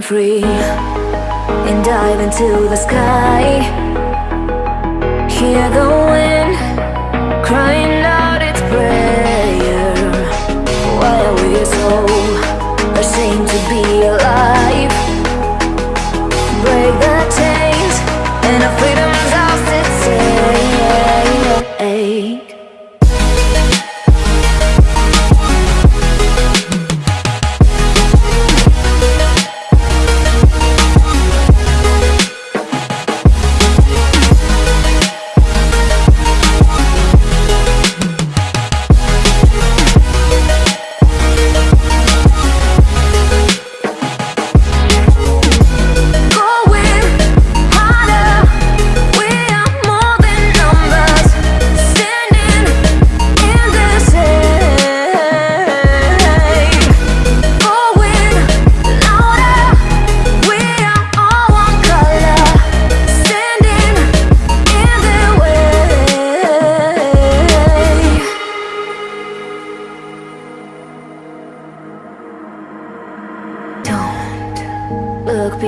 free and dive into the sky. Hear the wind crying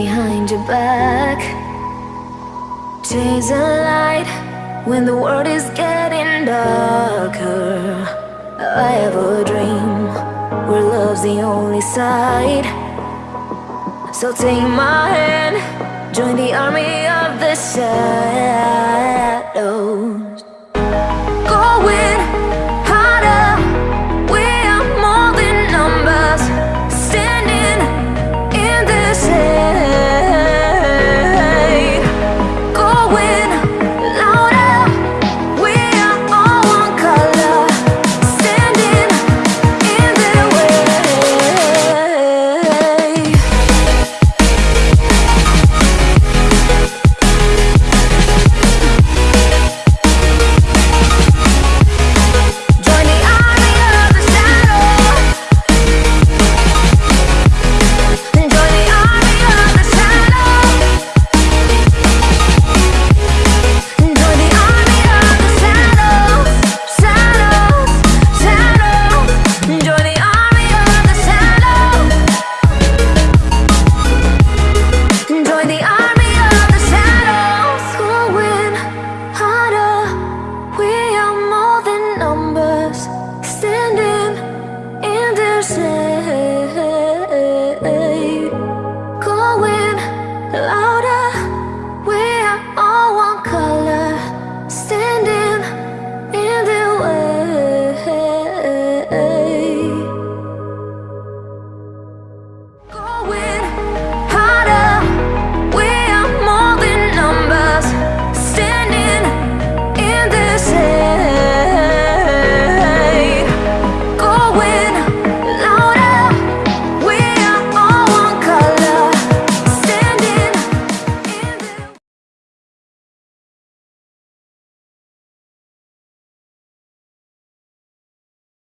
behind your back. Chase a light when the world is getting darker. I have a dream where love's the only side. So take my hand, join the army of the shadows.